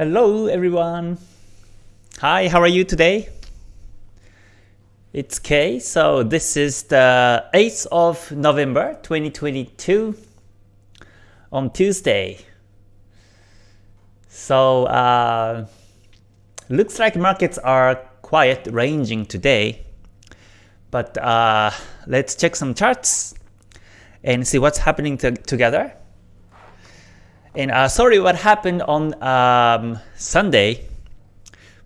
Hello everyone. Hi, how are you today? It's Kay. So this is the 8th of November 2022 on Tuesday. So uh, looks like markets are quiet ranging today. But uh, let's check some charts and see what's happening to together. And uh, sorry what happened on um, Sunday.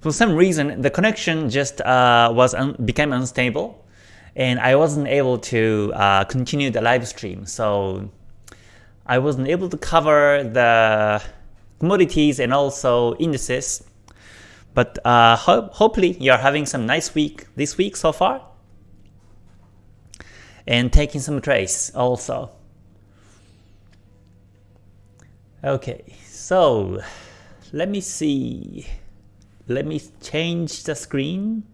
For some reason, the connection just uh, was un became unstable, and I wasn't able to uh, continue the live stream. So I wasn't able to cover the commodities and also indices. But uh, ho hopefully you're having some nice week this week so far, and taking some trades also. Okay, so let me see. Let me change the screen.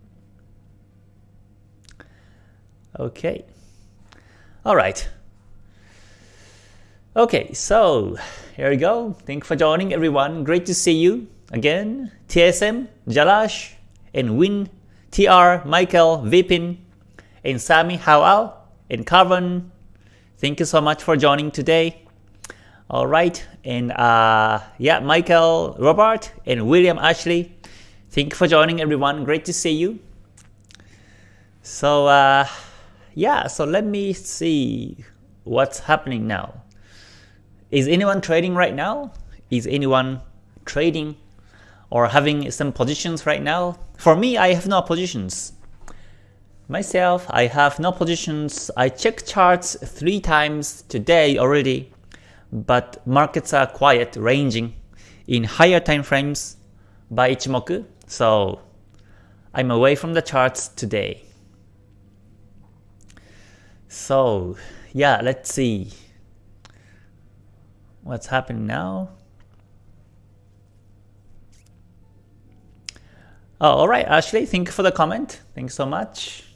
Okay. All right. Okay, so here we go. Thank you for joining everyone. Great to see you again. TSM, Jalaj, and Win, TR, Michael, Vipin, and Sami Howell, and Carvan. Thank you so much for joining today. All right, and uh, yeah, Michael, Robert, and William Ashley, thank you for joining everyone. Great to see you. So uh, yeah, so let me see what's happening now. Is anyone trading right now? Is anyone trading or having some positions right now? For me, I have no positions. Myself, I have no positions. I checked charts three times today already but markets are quiet, ranging in higher time frames by Ichimoku, so I'm away from the charts today. So yeah, let's see what's happening now. Oh, alright, Ashley, thank you for the comment. Thanks so much.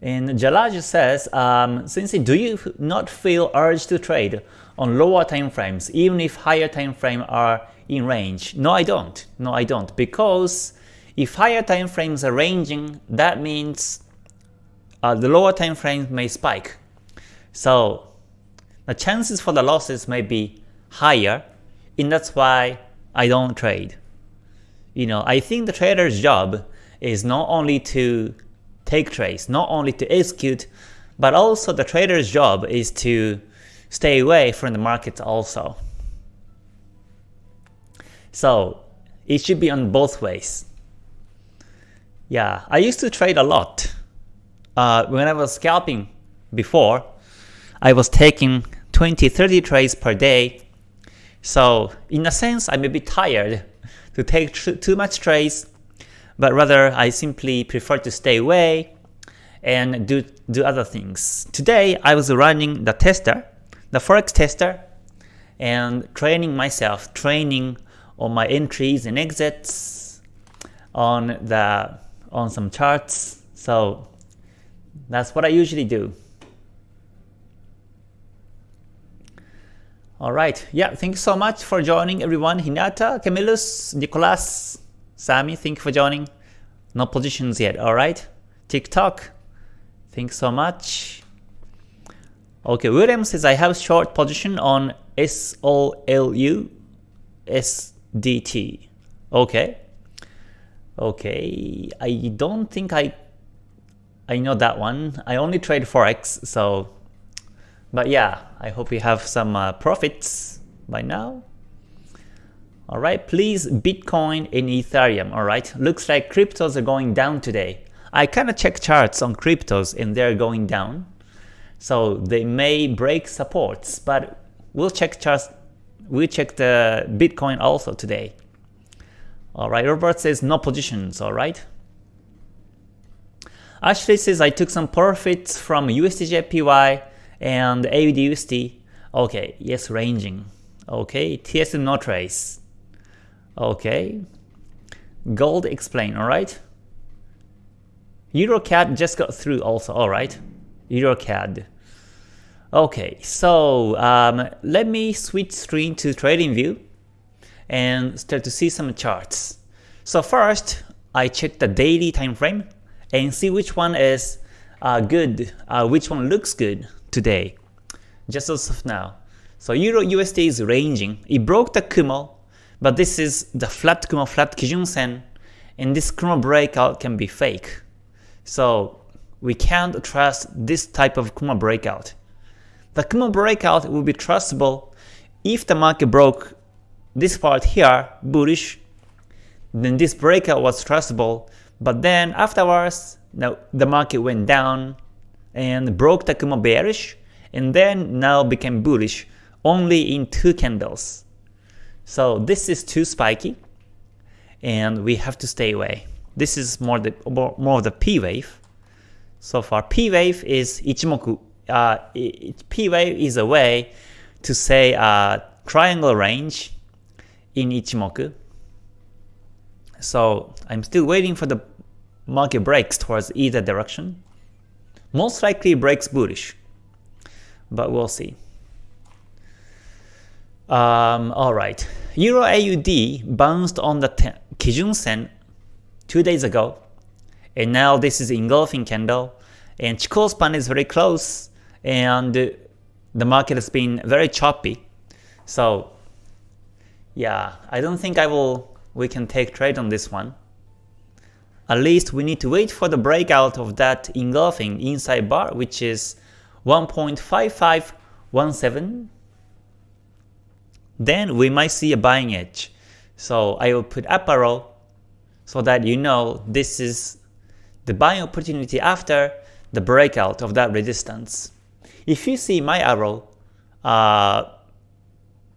And Jalaj says, um, since do you not feel urge to trade on lower time frames even if higher time frame are in range? No, I don't. No, I don't. Because if higher time frames are ranging, that means uh, the lower time frames may spike. So the chances for the losses may be higher, and that's why I don't trade. You know, I think the trader's job is not only to take trades, not only to execute, but also the trader's job is to stay away from the market also. So it should be on both ways. Yeah, I used to trade a lot. Uh, when I was scalping before, I was taking 20-30 trades per day. So in a sense, I'm a bit tired to take too much trades but rather I simply prefer to stay away and do, do other things. Today I was running the tester, the Forex tester, and training myself, training on my entries and exits on the on some charts. So that's what I usually do. Alright, yeah, thank you so much for joining everyone. Hinata, Camillus, Nicolas, Sami, thank you for joining. No positions yet, alright? TikTok, thanks so much. Okay, William says I have short position on SOL USDT. Okay. Okay, I don't think I I know that one. I only trade Forex, so but yeah, I hope you have some uh, profits by now. Alright, please Bitcoin and Ethereum, alright? Looks like cryptos are going down today. I kinda check charts on cryptos and they're going down. So they may break supports, but we'll check charts we'll check the Bitcoin also today. Alright, Robert says no positions, alright? Ashley says I took some profits from USDJPY and AUDUSD. Okay, yes, ranging. Okay, TSM no trace. Okay. Gold explain, alright? EuroCAD just got through also, alright? EuroCAD. Okay, so um, let me switch screen to TradingView and start to see some charts. So first, I check the daily time frame and see which one is uh, good, uh, which one looks good today, just as of now. So Euro USD is ranging. It broke the Kumo, but this is the flat Kumo, flat Kijun Sen, and this Kumo breakout can be fake. So we can't trust this type of Kumo breakout. The Kumo breakout will be trustable if the market broke this part here, bullish, then this breakout was trustable, but then afterwards, now the market went down and broke the Kumo bearish, and then now became bullish only in two candles. So this is too spiky, and we have to stay away. This is more the more of the P wave. So far, P wave is Ichimoku. Uh, P wave is a way to say uh, triangle range in Ichimoku. So I'm still waiting for the market breaks towards either direction. Most likely breaks bullish, but we'll see. Um, Alright, Euro AUD bounced on the Kijun Sen two days ago, and now this is engulfing candle, and Chikou span is very close, and the market has been very choppy. So yeah, I don't think I will we can take trade on this one. At least we need to wait for the breakout of that engulfing inside bar which is 1.5517. Then we might see a buying edge. So I will put up arrow so that you know this is the buying opportunity after the breakout of that resistance. If you see my arrow uh,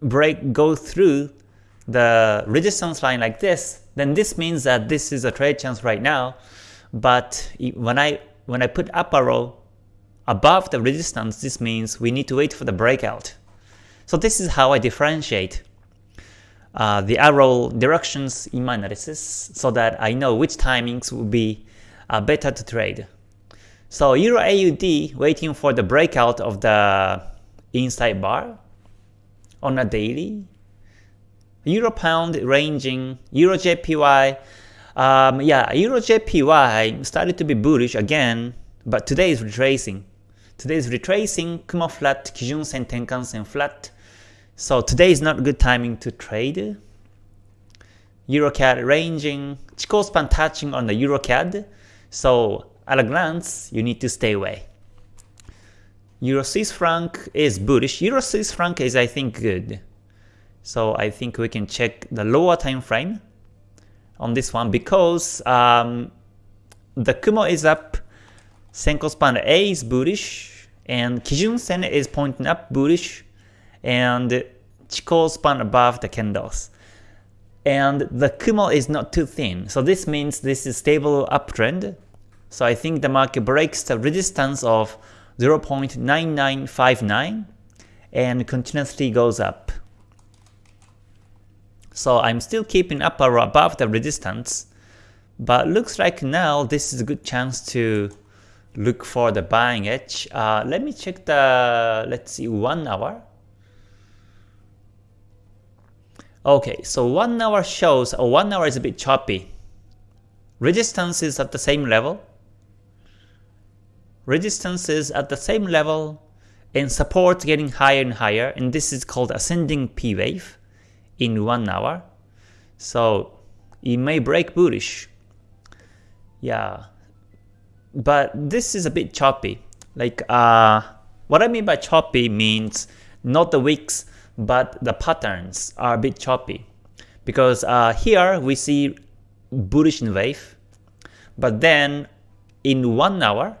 break go through the resistance line like this, then this means that this is a trade chance right now. But when I when I put up arrow above the resistance, this means we need to wait for the breakout. So this is how I differentiate uh, the arrow directions in my analysis so that I know which timings will be uh, better to trade. So Euro AUD waiting for the breakout of the inside bar on a daily Euro pound ranging, Euro JPY, um, yeah, Euro JPY started to be bullish again, but today is retracing. Today is retracing, Kumo flat, Kijun Sen, Tenkan Sen flat. So today is not good timing to trade. EuroCAD ranging, Chikou span touching on the EuroCAD. So at a glance, you need to stay away. Euro Swiss franc is bullish. Euro Swiss franc is I think good. So I think we can check the lower time frame on this one because um, the Kumo is up, Senko span A is bullish, and Kijun Sen is pointing up bullish, and Chikou span above the candles. And the Kumo is not too thin, so this means this is stable uptrend. So I think the market breaks the resistance of 0.9959 and continuously goes up. So I'm still keeping up or above the resistance, but looks like now this is a good chance to look for the buying edge. Uh, let me check the, let's see, 1 hour. Okay, so 1 hour shows, oh, 1 hour is a bit choppy. Resistance is at the same level. Resistance is at the same level and support getting higher and higher and this is called ascending P wave in 1 hour. So it may break bullish. Yeah. But this is a bit choppy. Like uh, what I mean by choppy means not the wicks but the patterns are a bit choppy. Because uh, here we see bullish wave, but then in 1 hour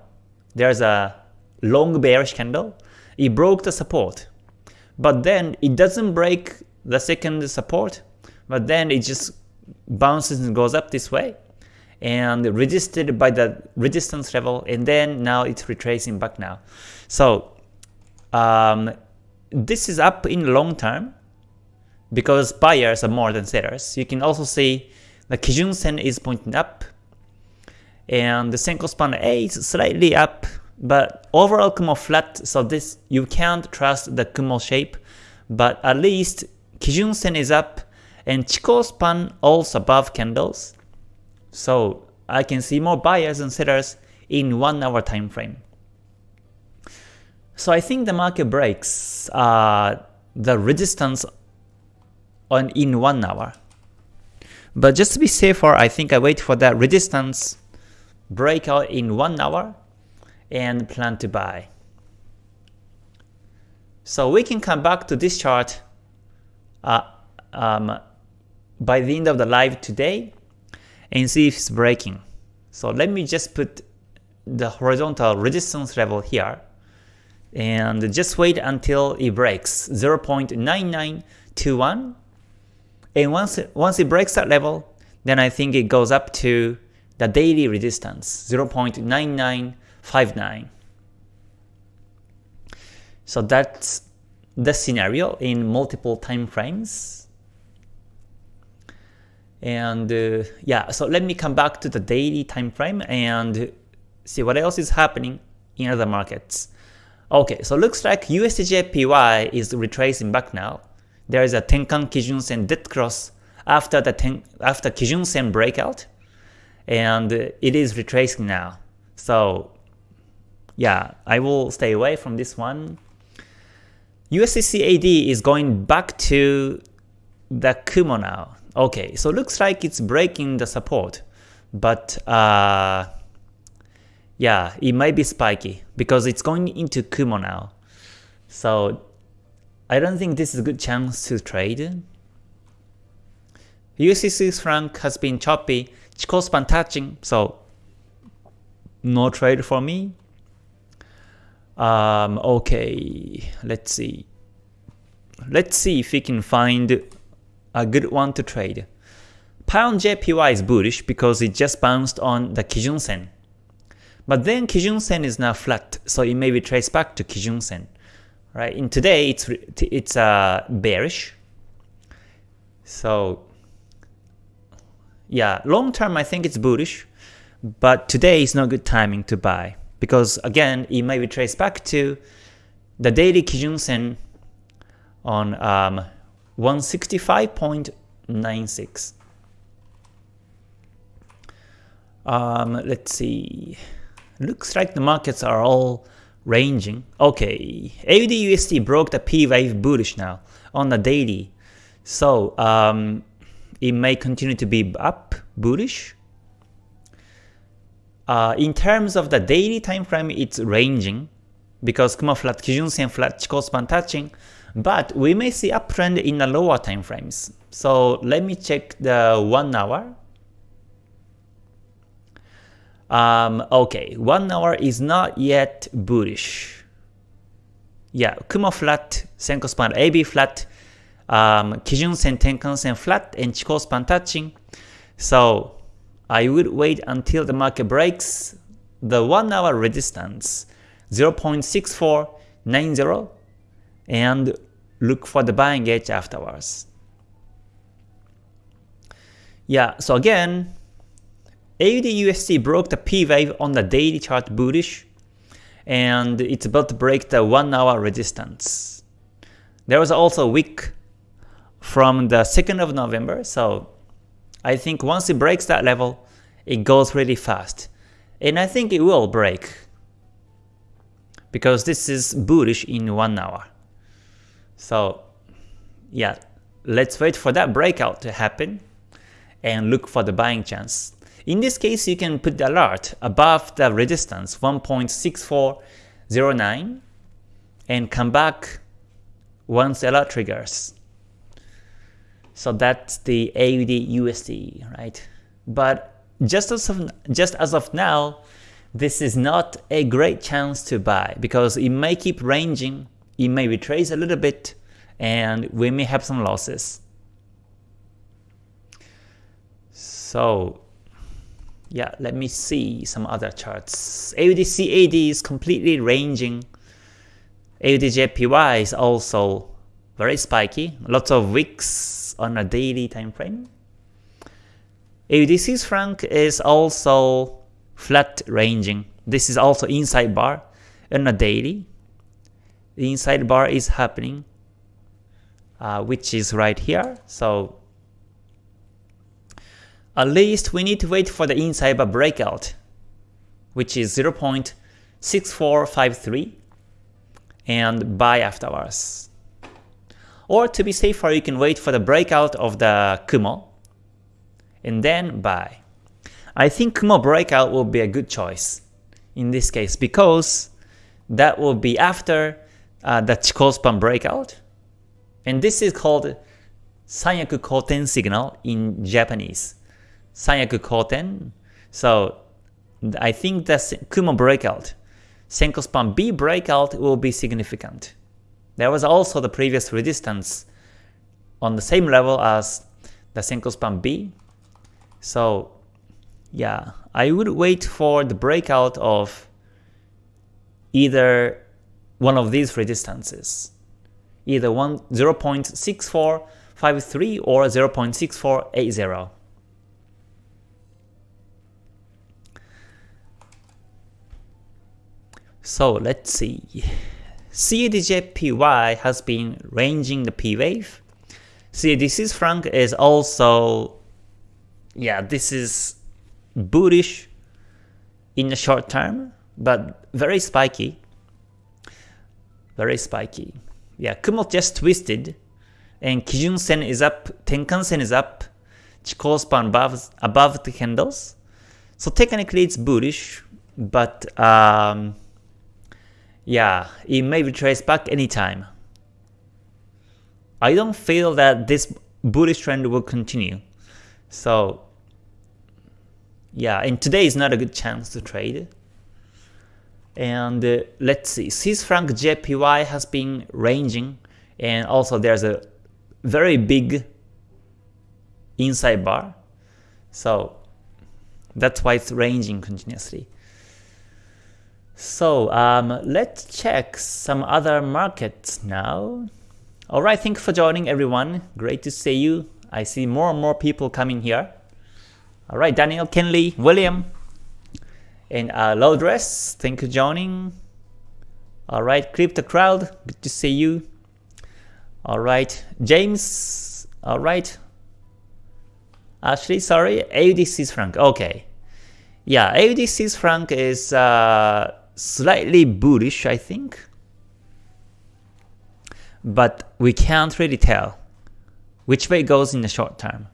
there's a long bearish candle, it broke the support. But then it doesn't break the second support, but then it just bounces and goes up this way and resisted by the resistance level and then now it's retracing back now. So um, this is up in long term because buyers are more than sellers. You can also see the Kijun Sen is pointing up and the Senko span A is slightly up but overall Kumo flat so this you can't trust the Kumo shape but at least Kijun Sen is up and Chikou span also above candles. So I can see more buyers and sellers in 1 hour time frame. So I think the market breaks uh, the resistance on in 1 hour. But just to be safer, I think I wait for that resistance breakout in 1 hour and plan to buy. So we can come back to this chart uh, um, by the end of the live today and see if it's breaking. So let me just put the horizontal resistance level here. And just wait until it breaks. 0.9921 and once once it breaks that level then I think it goes up to the daily resistance 0.9959 so that's the scenario in multiple time frames and uh, yeah so let me come back to the daily time frame and see what else is happening in other markets Okay, so looks like USDJPY is retracing back now. There is a Tenkan Kijun Sen dead cross after the ten, after Kijun Sen breakout, and it is retracing now. So yeah, I will stay away from this one. USDCAD is going back to the Kumo now. Okay, so looks like it's breaking the support, but uh, yeah, it might be spiky because it's going into Kumo now. So I don't think this is a good chance to trade. USD franc has been choppy, Chikou span touching, so no trade for me. Um, okay, let's see. Let's see if we can find a good one to trade. Pound JPY is bullish because it just bounced on the Kijun Sen. But then Kijun Sen is now flat, so it may be traced back to Kijun Sen. Right? In today, it's it's uh, bearish. So yeah, long term I think it's bullish, but today is not good timing to buy because again it may be traced back to the daily Kijun Sen on um, 165.96. Um, let's see. Looks like the markets are all ranging. Okay, AUD broke the P wave bullish now on the daily. So um, it may continue to be up bullish. Uh, in terms of the daily time frame, it's ranging because Kumo flat, Kijun Sen flat, Chikou span touching, but we may see uptrend in the lower time frames. So let me check the 1 hour. Um, okay, 1 hour is not yet bullish. Yeah, Kumo flat, Senko span AB flat, um, Kijun Sen Tenkan Sen flat, and Chikou span touching. So I would wait until the market breaks the 1 hour resistance 0.6490 and look for the buying edge afterwards. Yeah, so again, AUD broke the P wave on the daily chart bullish, and it's about to break the 1 hour resistance. There was also a wick from the 2nd of November, so I think once it breaks that level, it goes really fast. And I think it will break, because this is bullish in 1 hour. So yeah, let's wait for that breakout to happen and look for the buying chance. In this case, you can put the alert above the resistance 1.6409 and come back once the alert triggers. So that's the AUD USD, right? But just as of, just as of now, this is not a great chance to buy because it may keep ranging, it may retrace a little bit, and we may have some losses. So yeah, let me see some other charts. AUDCAD is completely ranging. AUDJPY is also very spiky, lots of wicks on a daily time frame. AUD franc is also flat ranging. This is also inside bar on a daily. The inside bar is happening, uh, which is right here. So at least we need to wait for the inside bar breakout, which is 0.6453 and buy afterwards. Or to be safer, you can wait for the breakout of the Kumo and then buy. I think Kumo breakout will be a good choice in this case because that will be after uh, the Chikou span breakout. And this is called Sanyaku Koten signal in Japanese. Sanyaku Koten. So I think the Kumo breakout, Senko span B breakout will be significant. There was also the previous resistance on the same level as the Senko span B. So yeah, I would wait for the breakout of either one of these resistances, either one 0.6453 or 0.6480. So let's see. CADJPY has been ranging the P wave. CAD Swiss franc is also, yeah, this is bullish in the short term, but very spiky. Very spiky. Yeah, Kumo just twisted, and Kijun Sen is up, Tenkan Sen is up, Chikou span above, above the candles. So technically it's bullish, but um, yeah, it may retrace back anytime. I don't feel that this bullish trend will continue. So yeah, and today is not a good chance to trade. And uh, let's see, Swiss franc JPY has been ranging, and also there's a very big inside bar. So that's why it's ranging continuously. So um, let's check some other markets now. Alright, thank you for joining everyone. Great to see you. I see more and more people coming here. Alright, Daniel, Kenley, William, and uh, Low Dress, thank you joining. Alright, Crypto Crowd, good to see you. Alright, James, alright. Ashley, sorry, AUD Swiss franc, okay. Yeah, AUD Swiss franc is uh, slightly bullish, I think. But we can't really tell which way it goes in the short term.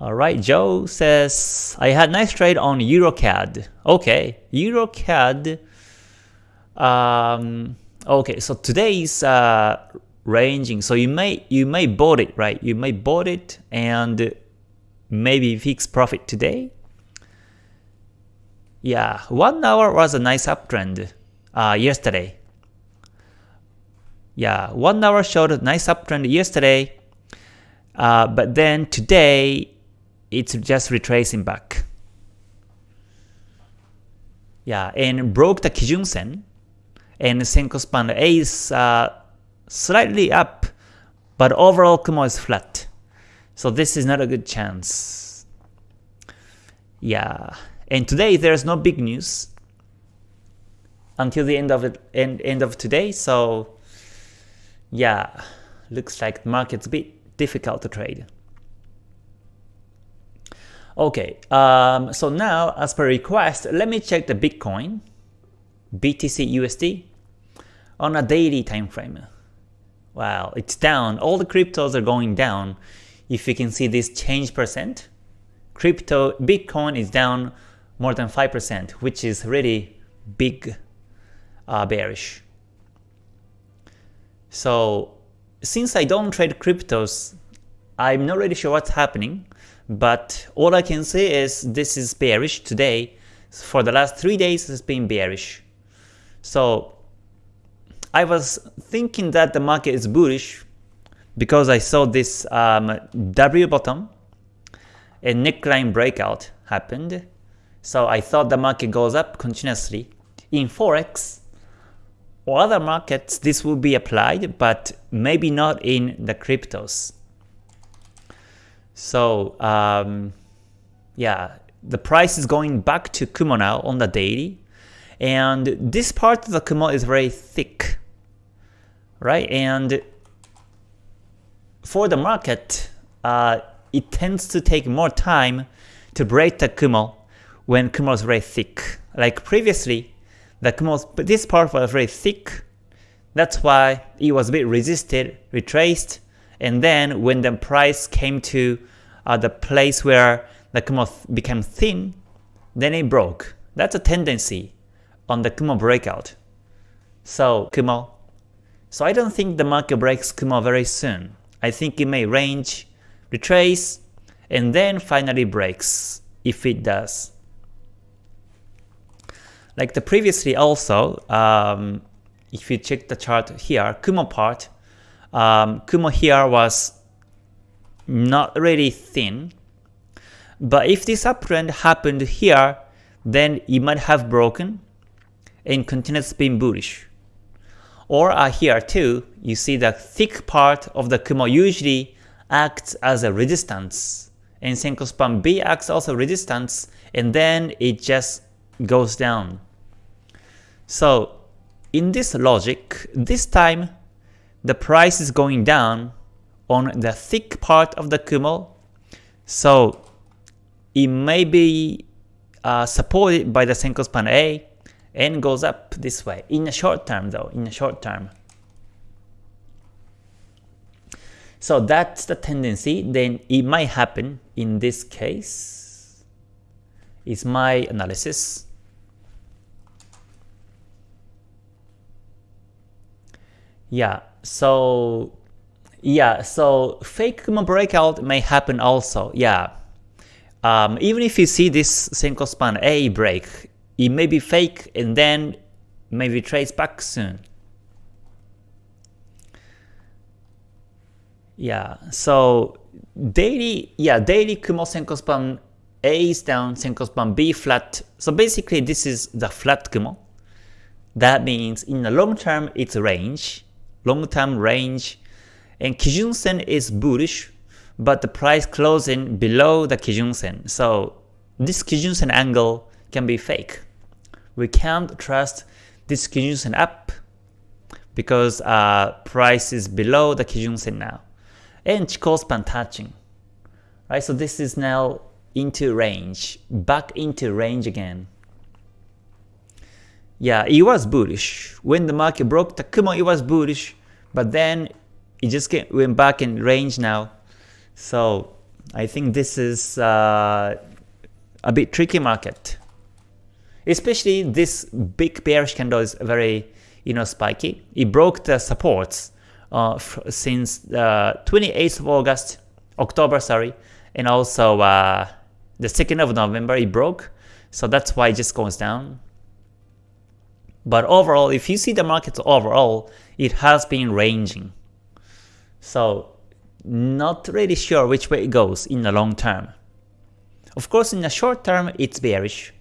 Alright, Joe says, I had nice trade on EuroCAD. Okay, EuroCAD. Um, okay, so today's uh, ranging. So you may you may bought it, right? You may bought it and maybe fix profit today. Yeah, one hour was a nice uptrend uh, yesterday. Yeah, one hour showed a nice uptrend yesterday, uh, but then today it's just retracing back. Yeah, and broke the Kijun Sen, and Senko span A is uh, slightly up, but overall Kumo is flat. So this is not a good chance. Yeah, and today there's no big news until the end of it, end, end of today. So yeah, looks like the market's a bit difficult to trade. Okay, um, so now as per request, let me check the Bitcoin, BTC USD, on a daily time frame. Wow, it's down. All the cryptos are going down. If you can see this change percent, crypto Bitcoin is down more than 5%, which is really big uh, bearish. So since I don't trade cryptos, I'm not really sure what's happening. But all I can say is this is bearish today. For the last 3 days it's been bearish. So I was thinking that the market is bullish because I saw this um, W bottom and neckline breakout happened. So I thought the market goes up continuously. In Forex or other markets this will be applied but maybe not in the cryptos. So um, yeah, the price is going back to Kumo now on the daily. And this part of the Kumo is very thick, right? And for the market, uh, it tends to take more time to break the Kumo when Kumo is very thick. Like previously, the Kumo, this part was very thick, that's why it was a bit resisted, retraced, and then when the price came to uh, the place where the Kumo became thin, then it broke. That's a tendency on the Kumo breakout. So Kumo. So I don't think the market breaks Kumo very soon. I think it may range, retrace, and then finally breaks if it does. Like the previously also, um, if you check the chart here, Kumo part, um, Kumo here was not really thin. But if this uptrend happened here, then it might have broken and continues being bullish. Or uh, here too, you see the thick part of the Kumo usually acts as a resistance, and Senko span B acts also resistance, and then it just goes down. So in this logic, this time the price is going down on the thick part of the Kumo, so it may be uh, supported by the Senko span A and goes up this way in the short term though, in the short term. So that's the tendency, then it might happen in this case, is my analysis. Yeah, so yeah, so fake Kumo breakout may happen also. Yeah, um, even if you see this Senko span A break, it may be fake and then maybe trace back soon. Yeah, so daily, yeah, daily Kumo Senko span A is down, Senko span B flat. So basically this is the flat Kumo. That means in the long term it's range long-term range, and Kijun Sen is bullish, but the price closing below the Kijun Sen. So this Kijun Sen angle can be fake. We can't trust this Kijun Sen up because uh, price is below the Kijun Sen now. And Chikou span touching. Right, so this is now into range, back into range again. Yeah, it was bullish. When the market broke the Kumo, it was bullish. But then it just get, went back in range now. So I think this is uh, a bit tricky market. Especially this big bearish candle is very you know spiky. It broke the supports uh, since the 28th of August, October sorry, and also uh, the 2nd of November it broke. So that's why it just goes down. But overall, if you see the markets overall, it has been ranging. So not really sure which way it goes in the long term. Of course, in the short term, it's bearish.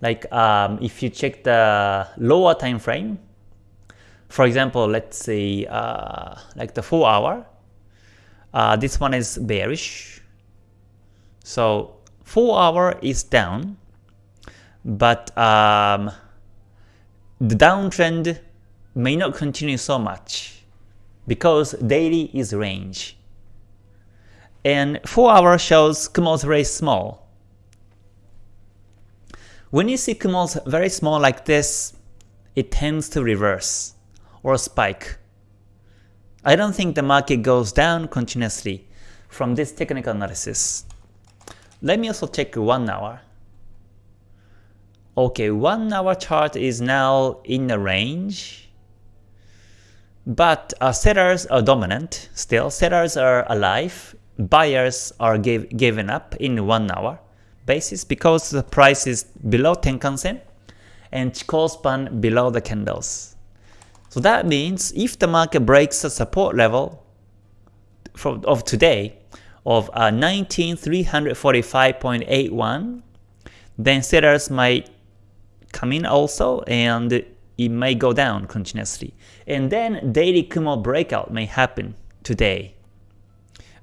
Like um, if you check the lower time frame, for example, let's say uh, like the 4 hour, uh, this one is bearish. So 4 hour is down, but um, the downtrend may not continue so much because daily is range. And 4 hour shows Kumo's very small. When you see Kumo's very small like this, it tends to reverse or spike. I don't think the market goes down continuously from this technical analysis. Let me also check 1 hour. Okay, 1 hour chart is now in the range. But uh, sellers are dominant still. Sellers are alive. Buyers are give, given up in 1 hour basis because the price is below Tenkan-sen and Chikou span below the candles. So that means if the market breaks the support level from, of today of uh, 19345.81, then sellers might come in also and it may go down continuously. And then daily Kumo breakout may happen today.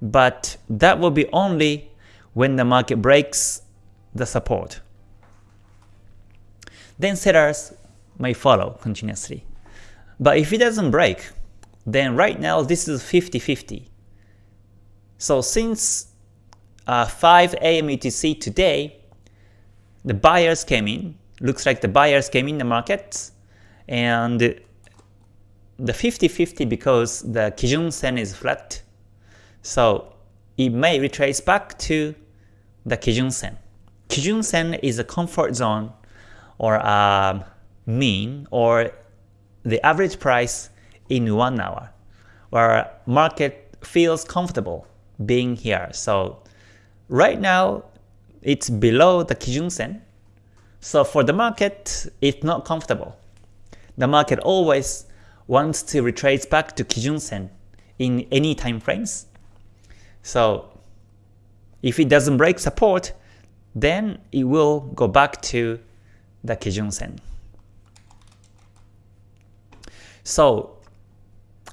But that will be only when the market breaks the support. Then sellers may follow continuously. But if it doesn't break, then right now this is 50-50. So since uh, 5 a.m. UTC today, the buyers came in. Looks like the buyers came in the market, and the 50-50 because the Kijun Sen is flat. So it may retrace back to the Kijun Sen. Kijun Sen is a comfort zone or a mean or the average price in one hour where market feels comfortable being here. So right now it's below the Kijun Sen. So for the market, it's not comfortable. The market always wants to retrace back to Kijun Sen in any time frames. So if it doesn't break support, then it will go back to the Kijun Sen. So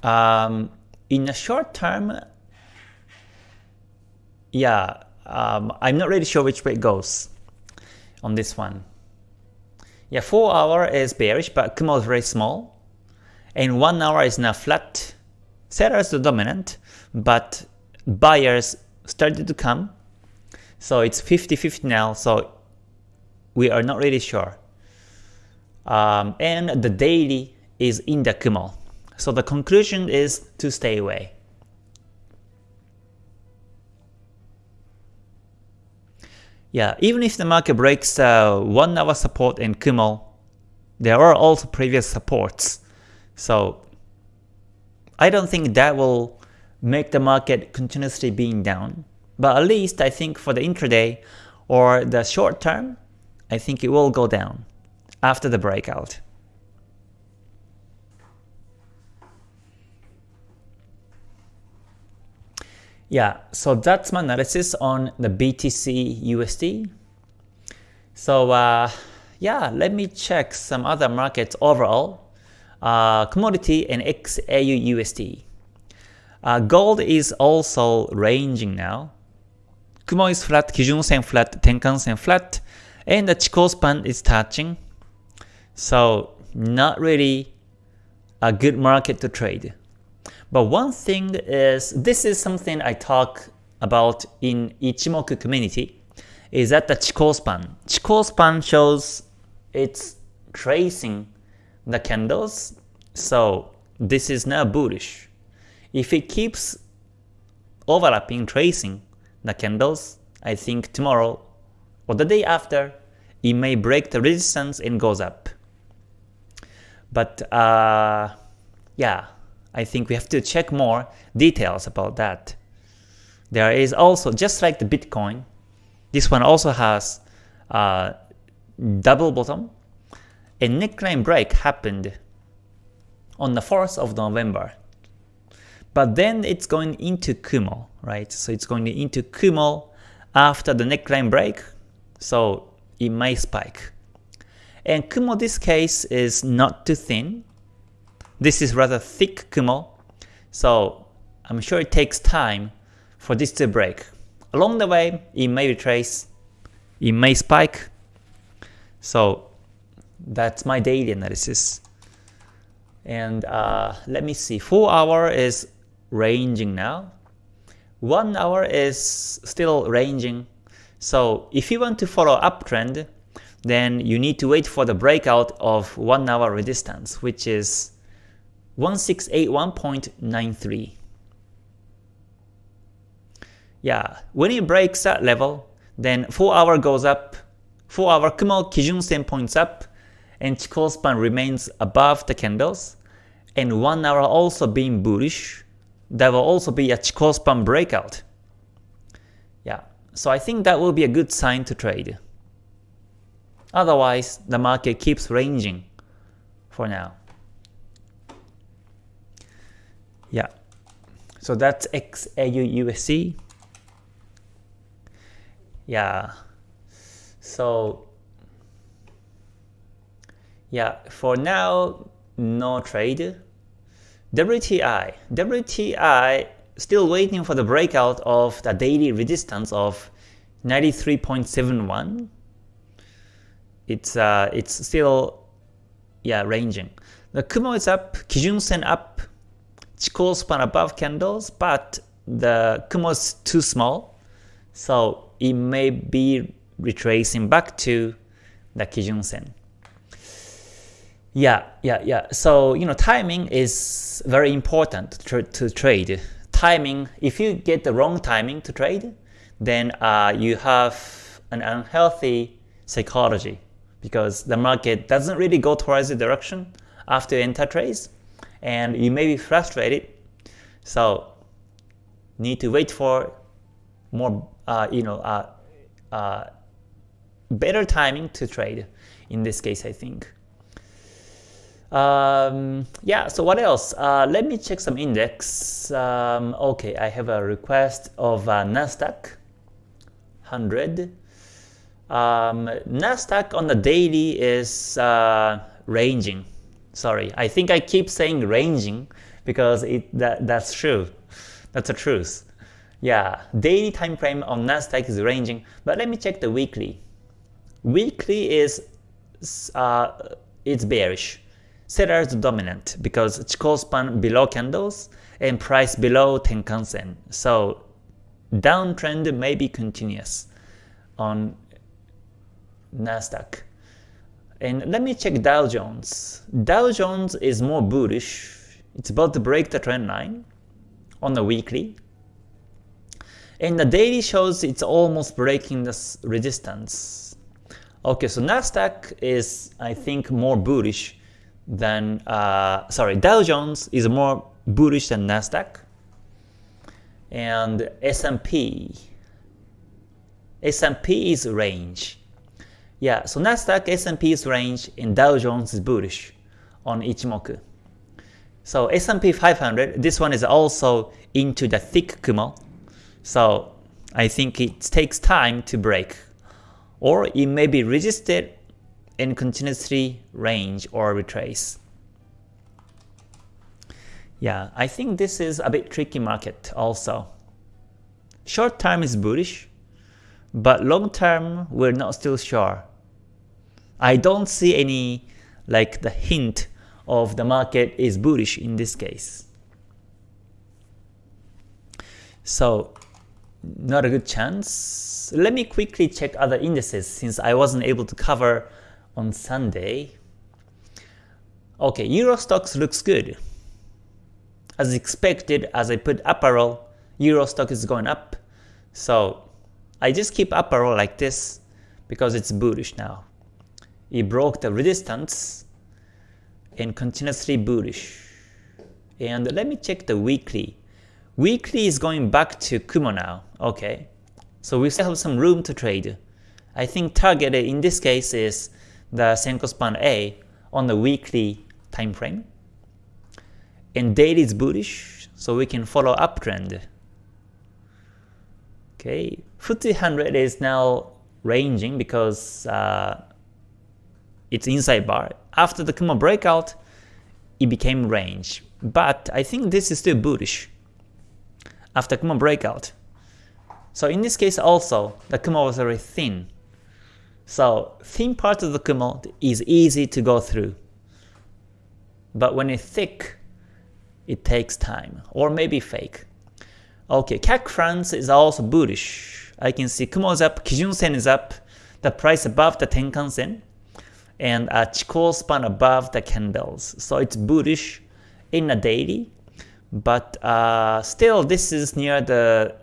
um, in the short term, yeah, um, I'm not really sure which way it goes on this one. Yeah, 4 hour is bearish, but Kumo is very small. And 1 hour is now flat. Sellers are dominant, but buyers started to come. So it's 50-50 now, so we are not really sure. Um, and the daily is in the Kumo. So the conclusion is to stay away. Yeah, even if the market breaks uh, 1 hour support in Kumo, there are also previous supports. So I don't think that will make the market continuously being down. But at least I think for the intraday or the short term, I think it will go down after the breakout. Yeah, so that's my analysis on the BTC USD. So uh, yeah, let me check some other markets overall. Uh, commodity and XAU USD. Uh, gold is also ranging now. Kumo is flat, Kijun Sen flat, Tenkan Sen flat, and the Chikou span is touching. So not really a good market to trade. But one thing is, this is something I talk about in Ichimoku community, is that the Chikou span. Chikou span shows it's tracing the candles, so this is now bullish. If it keeps overlapping tracing the candles, I think tomorrow or the day after, it may break the resistance and goes up. But uh, yeah, I think we have to check more details about that. There is also, just like the Bitcoin, this one also has a double bottom. A neckline break happened on the 4th of November. But then it's going into Kumo, right? So it's going into Kumo after the neckline break, so it may spike. And Kumo this case is not too thin, this is rather thick Kumo, so I'm sure it takes time for this to break. Along the way, it may retrace, it may spike, so that's my daily analysis. And uh, let me see, 4 hour is ranging now, 1 hour is still ranging, so if you want to follow uptrend, then you need to wait for the breakout of 1 hour resistance, which is 1681.93. Yeah, when it breaks that level, then 4 hour goes up, 4 hour Kumo Kijun Sen points up, and Chikou span remains above the candles, and 1 hour also being bullish, that will also be a Chikou span breakout. Yeah, so I think that will be a good sign to trade. Otherwise, the market keeps ranging for now. Yeah. So that's XAU USD. Yeah. So yeah, for now, no trade. WTI. WTI still waiting for the breakout of the daily resistance of 93.71. It's uh it's still yeah ranging. The Kumo is up, Kijun Sen up, Chikou span above candles, but the Kumo is too small, So it may be retracing back to the Kijun Sen. Yeah, yeah, yeah. So, you know, timing is very important to, to trade. Timing, if you get the wrong timing to trade, then uh, you have an unhealthy psychology because the market doesn't really go towards the direction after enter trades and you may be frustrated. So need to wait for more, uh, you know, uh, uh, better timing to trade in this case, I think. Um, yeah, so what else? Uh, let me check some index. Um, okay, I have a request of uh, Nasdaq 100. Um, Nasdaq on the daily is uh, ranging. Sorry, I think I keep saying ranging because it that that's true. That's the truth. Yeah, daily time frame on Nasdaq is ranging, but let me check the weekly. Weekly is uh, it's bearish. Sellers dominant because Chikou span below candles and price below Tenkan Sen. So downtrend may be continuous on Nasdaq. And let me check Dow Jones. Dow Jones is more bullish. It's about to break the trend line on the weekly. And the daily shows it's almost breaking this resistance. Okay, so Nasdaq is I think more bullish than uh, sorry Dow Jones is more bullish than Nasdaq. And S&P S&P is range. Yeah, so Nasdaq, S&P is range, and Dow Jones is bullish on Ichimoku. So S&P 500, this one is also into the thick Kumo. So I think it takes time to break. Or it may be resisted and continuously range or retrace. Yeah, I think this is a bit tricky market also. Short term is bullish, but long term we're not still sure. I don't see any like the hint of the market is bullish in this case. So not a good chance. Let me quickly check other indices since I wasn't able to cover on Sunday. Okay, Euro Stoxx looks good. As expected, as I put up arrow, Euro Stoxx is going up. So I just keep up arrow like this because it's bullish now. It broke the resistance and continuously bullish. And let me check the weekly. Weekly is going back to Kumo now. Okay, so we still have some room to trade. I think target in this case is the Senko span A on the weekly time frame. And daily is bullish, so we can follow uptrend. Okay, FTSE 100 is now ranging because uh, it's inside bar. After the Kumo breakout, it became range. But I think this is still bullish after Kumo breakout. So in this case also, the Kumo was very thin. So thin part of the Kumo is easy to go through. But when it's thick, it takes time, or maybe fake. Okay, CAC France is also bullish. I can see Kumo is up, Kijun Sen is up, the price above the Tenkan Sen, and a Chikou span above the candles. So it's bullish in a daily, but uh, still this is near the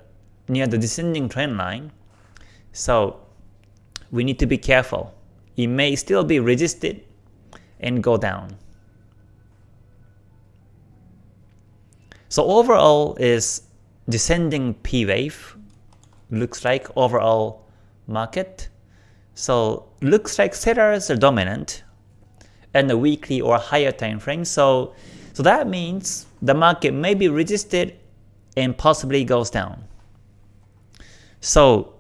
near the descending trend line. So we need to be careful. It may still be resisted and go down. So overall is descending P wave looks like overall market. So looks like sellers are dominant in the weekly or higher time frame. So so that means the market may be resisted and possibly goes down. So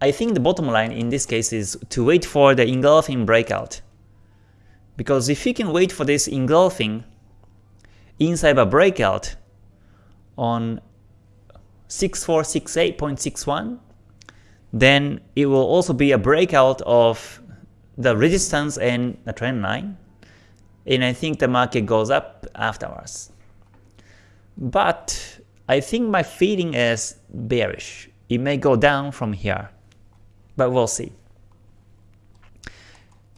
I think the bottom line in this case is to wait for the engulfing breakout. Because if you can wait for this engulfing inside a breakout on 6468.61, then it will also be a breakout of the resistance and the trend line. And I think the market goes up afterwards. But I think my feeling is bearish. it may go down from here, but we'll see.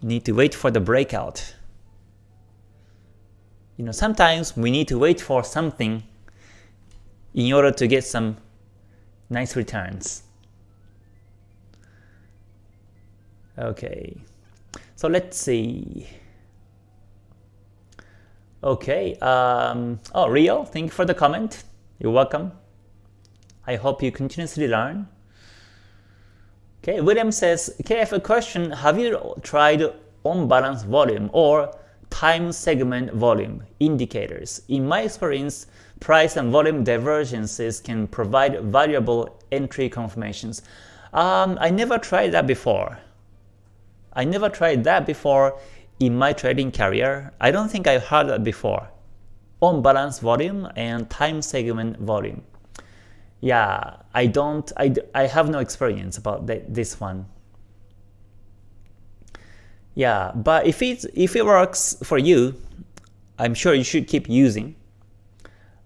Need to wait for the breakout. You know, sometimes we need to wait for something in order to get some nice returns. Okay, so let's see. Okay, um, oh Rio, thank you for the comment. You're welcome. I hope you continuously learn. Okay, William says, have a question. Have you tried on balance volume or time segment volume indicators? In my experience, price and volume divergences can provide valuable entry confirmations. Um, I never tried that before. I never tried that before in my trading career. I don't think I've heard that before. On balance volume and time segment volume yeah, I don't, I, I have no experience about the, this one. Yeah, but if it if it works for you, I'm sure you should keep using.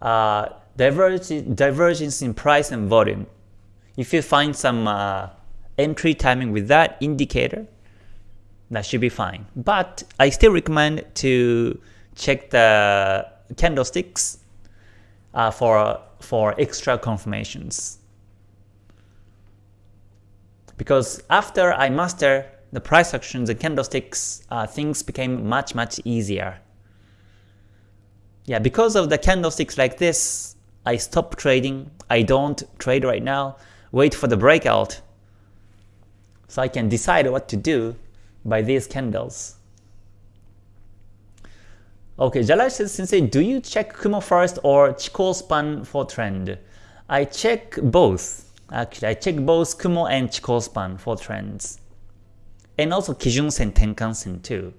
Uh, divergence, divergence in price and volume. If you find some uh, entry timing with that indicator, that should be fine. But I still recommend to check the candlesticks uh, for for extra confirmations. Because after I master the price actions and candlesticks, uh, things became much much easier. Yeah, because of the candlesticks like this, I stop trading. I don't trade right now. Wait for the breakout so I can decide what to do by these candles. Okay, Jalaj says, Sensei, do you check Kumo first or Chikou span for trend? I check both. Actually, I check both Kumo and Chikou span for trends. And also Kijun Sen Tenkan Sen too.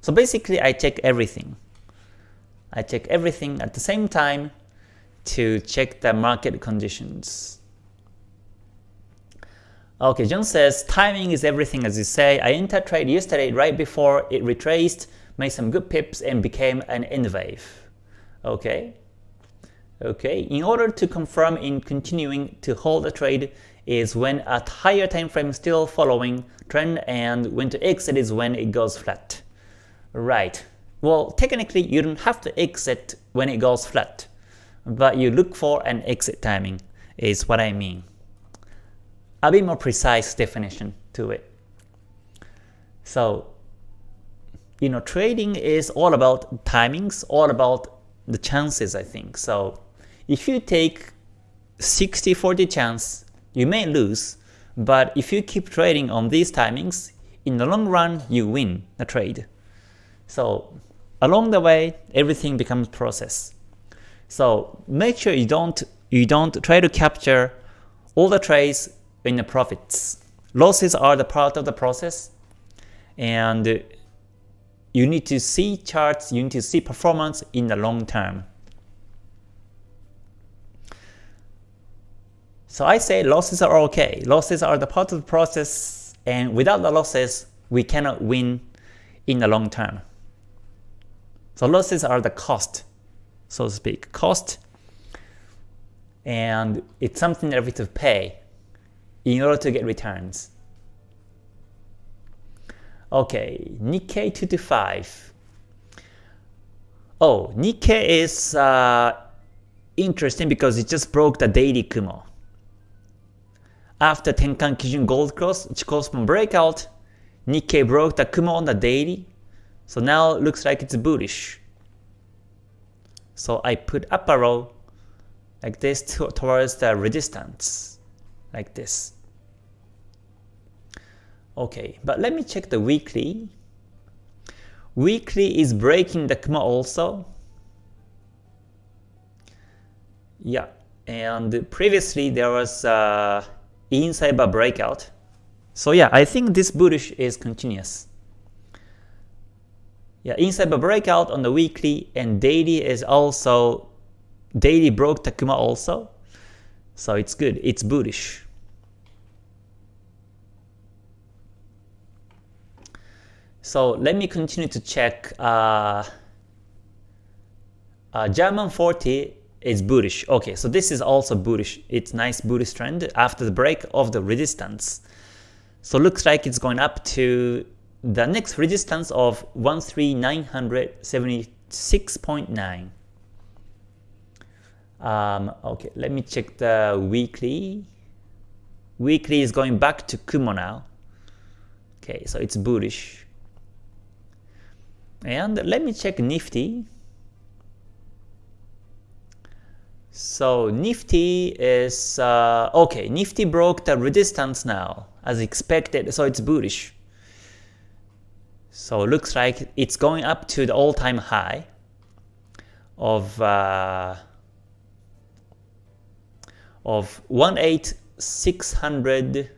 So basically, I check everything. I check everything at the same time to check the market conditions. Okay, John says, timing is everything as you say. I entered trade yesterday right before it retraced made some good pips and became an N wave. Okay. Okay. In order to confirm in continuing to hold a trade is when at higher time frame still following trend and when to exit is when it goes flat. Right. Well, technically you don't have to exit when it goes flat, but you look for an exit timing is what I mean. A bit more precise definition to it. So you know, trading is all about timings, all about the chances, I think. So if you take 60-40 chance, you may lose, but if you keep trading on these timings, in the long run, you win the trade. So along the way, everything becomes process. So make sure you don't you don't try to capture all the trades in the profits. Losses are the part of the process, and you need to see charts, you need to see performance in the long term. So I say losses are okay. Losses are the part of the process and without the losses, we cannot win in the long term. So losses are the cost, so to speak. Cost and it's something that we have to pay in order to get returns. Okay, Nikkei 225. Oh, Nikkei is uh, interesting because it just broke the daily Kumo. After Tenkan Kijun Gold Cross, Chikou span breakout, Nikkei broke the Kumo on the daily, so now looks like it's bullish. So I put up a row like this towards the resistance, like this. Okay, but let me check the weekly. Weekly is breaking the Kumo also. Yeah, and previously there was a inside bar breakout. So yeah, I think this bullish is continuous. Yeah, inside bar breakout on the weekly and daily is also daily broke the Kumo also. So it's good, it's bullish. So let me continue to check uh, uh, German 40 is bullish. Okay, so this is also bullish. It's nice bullish trend after the break of the resistance. So looks like it's going up to the next resistance of 13976.9. Um, okay, let me check the weekly. Weekly is going back to Kumo now. Okay, so it's bullish. And let me check Nifty. So Nifty is, uh, okay, Nifty broke the resistance now as expected, so it's bullish. So looks like it's going up to the all-time high of uh, of 18600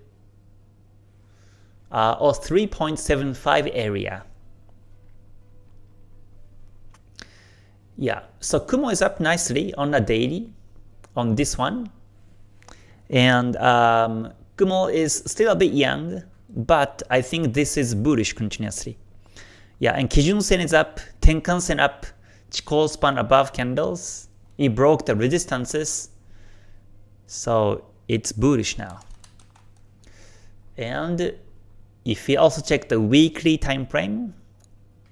uh, or 3.75 area. Yeah, so Kumo is up nicely on a daily on this one. And um, Kumo is still a bit young, but I think this is bullish continuously. Yeah, and Kijun Sen is up, Tenkan Sen up, Chikou span above candles. It broke the resistances, so it's bullish now. And if we also check the weekly time frame,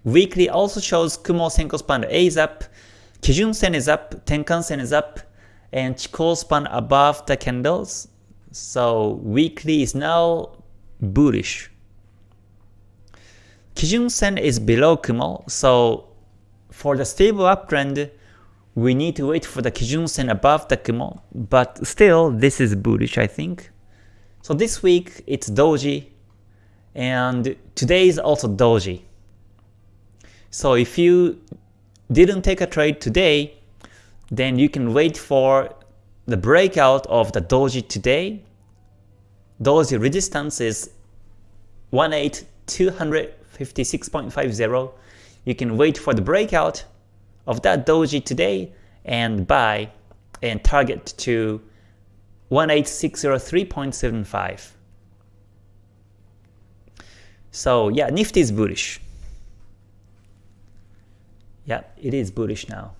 weekly also shows Kumo Senko span A is up, Kijun Sen is up, Tenkan Sen is up, and Chikou span above the candles. So weekly is now bullish. Kijun Sen is below Kumo, so for the stable uptrend, we need to wait for the Kijun Sen above the Kumo, but still this is bullish I think. So this week it's Doji, and today is also Doji. So if you didn't take a trade today, then you can wait for the breakout of the Doji today. Doji resistance is 18256.50. You can wait for the breakout of that Doji today and buy and target to 18603.75. So yeah, Nifty is bullish. Yeah, it is bullish now.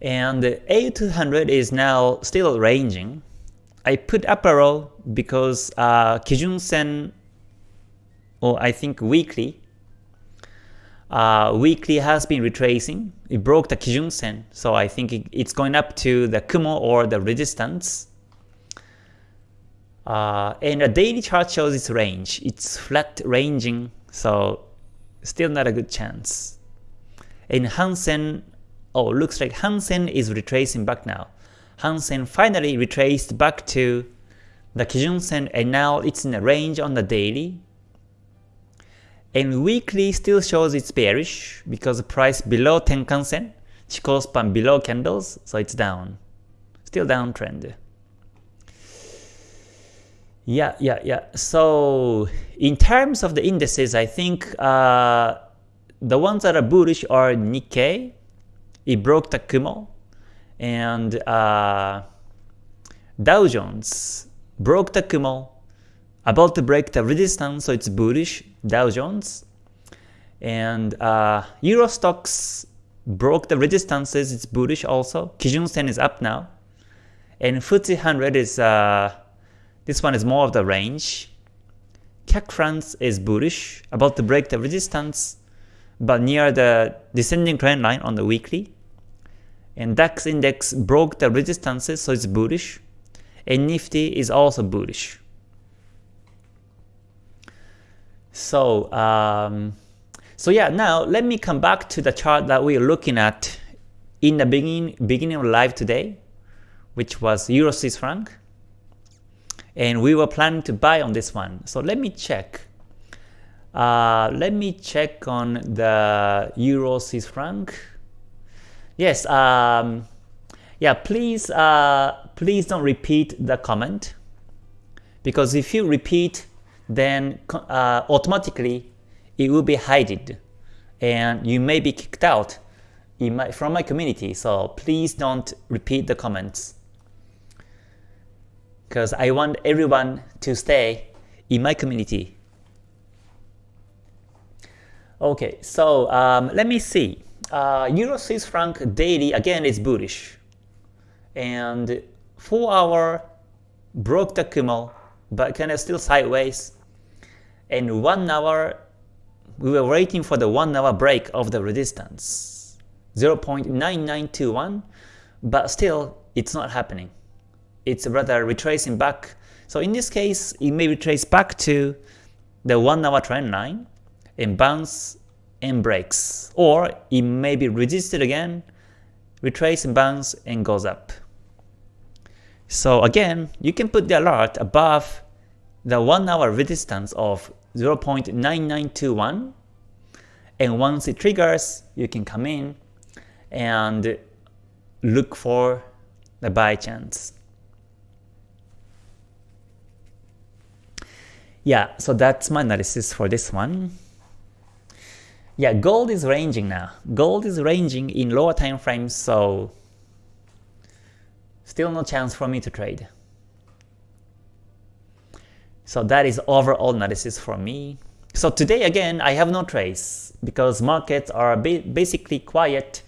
And A200 is now still ranging. I put up because uh, Kijun Sen, or I think weekly, uh, weekly has been retracing. It broke the Kijun Sen, so I think it, it's going up to the Kumo or the resistance. Uh, and a daily chart shows its range. It's flat ranging, so still not a good chance. In Hang Seng, oh, looks like Hang Seng is retracing back now. Hang Seng finally retraced back to the Kijun Sen and now it's in a range on the daily. And weekly still shows it's bearish because the price below Tenkan Sen, Chikou span below candles, so it's down. Still downtrend. Yeah, yeah, yeah. So in terms of the indices, I think uh, the ones that are bullish are Nikkei. It broke the Kumo. And uh, Dow Jones broke the Kumo. About to break the resistance, so it's bullish, Dow Jones. And uh, Euro Stoxx broke the resistances, it's bullish also. Kijun Sen is up now. And FTSE 100 is uh, this one is more of the range. CAC France is bullish, about to break the resistance, but near the descending trend line on the weekly. And DAX index broke the resistances, so it's bullish. And Nifty is also bullish. So, um, so yeah, now let me come back to the chart that we are looking at in the beginning, beginning of live today, which was Euro Swiss franc and we were planning to buy on this one. So let me check. Uh, let me check on the Euro Swiss franc. Yes, um, yeah. Please, uh, please don't repeat the comment because if you repeat, then uh, automatically it will be hidden, and you may be kicked out my, from my community. So please don't repeat the comments because I want everyone to stay in my community. Okay, so um, let me see. uh, Euro Swiss franc daily again is bullish, and 4 hour broke the Kumo, but kind of still sideways, and 1 hour we were waiting for the 1 hour break of the resistance 0.9921, but still it's not happening. It's rather retracing back. So in this case, it may retrace back to the 1 hour trend line and bounce and breaks. Or it may be resisted again, retrace and bounce and goes up. So again, you can put the alert above the 1 hour resistance of 0.9921 and once it triggers, you can come in and look for the buy chance. Yeah, so that's my analysis for this one. Yeah, gold is ranging now. Gold is ranging in lower time frames, so still no chance for me to trade. So that is overall analysis for me. So today again, I have no trades because markets are basically quiet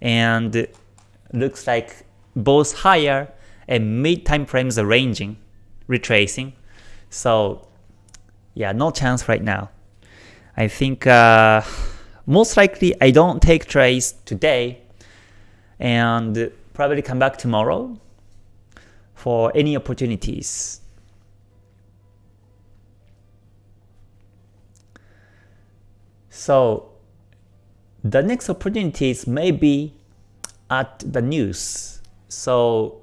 and looks like both higher and mid time frames are ranging, retracing. So yeah, no chance right now. I think uh, most likely I don't take trades today and probably come back tomorrow for any opportunities. So the next opportunities may be at the news. So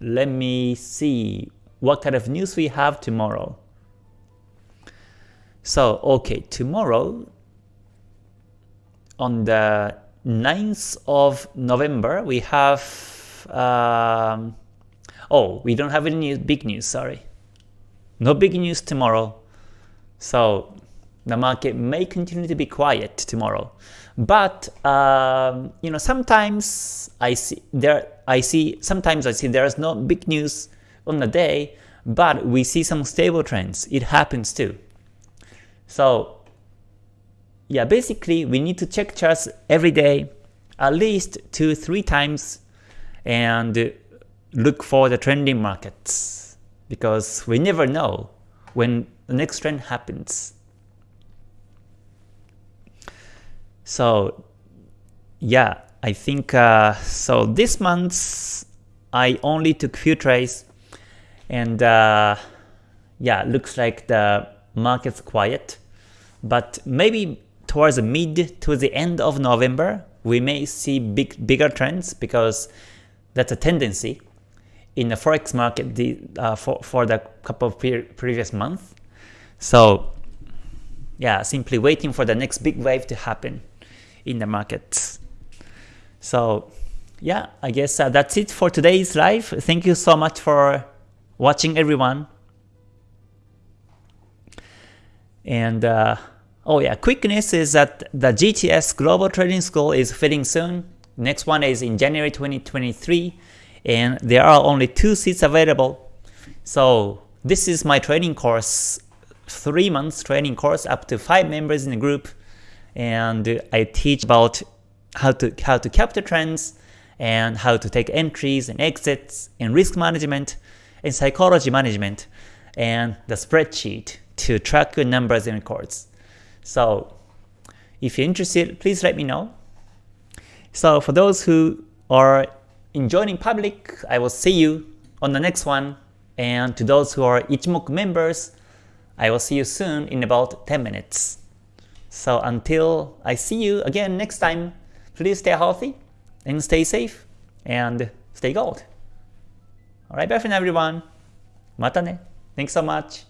let me see what kind of news we have tomorrow. So, okay, tomorrow on the 9th of November, we have, um, oh, we don't have any big news, sorry. No big news tomorrow. So the market may continue to be quiet tomorrow. But um, you know, sometimes I see there I see sometimes I see there is no big news on the day, but we see some stable trends. It happens too. So yeah, basically we need to check charts every day, at least two, three times, and look for the trending markets because we never know when the next trend happens. So yeah, I think uh, so. This month I only took few trades, and uh, yeah, looks like the market's quiet. But maybe towards the mid to the end of November, we may see big bigger trends because that's a tendency in the forex market the, uh, for for the couple of pre previous months. So yeah, simply waiting for the next big wave to happen in the markets. So yeah, I guess uh, that's it for today's live. Thank you so much for watching everyone. And uh, oh yeah, quickness is that the GTS Global Trading School is filling soon. Next one is in January 2023 and there are only two seats available. So this is my training course, 3 months training course up to 5 members in the group and I teach about how to how to capture trends and how to take entries and exits and risk management and psychology management and the spreadsheet to track your numbers and records. So if you're interested, please let me know. So for those who are enjoying public, I will see you on the next one. And to those who are Ichimoku members, I will see you soon in about 10 minutes. So until I see you again next time, please stay healthy and stay safe and stay gold. Alright, bye for now everyone. Mata ne. Thanks so much.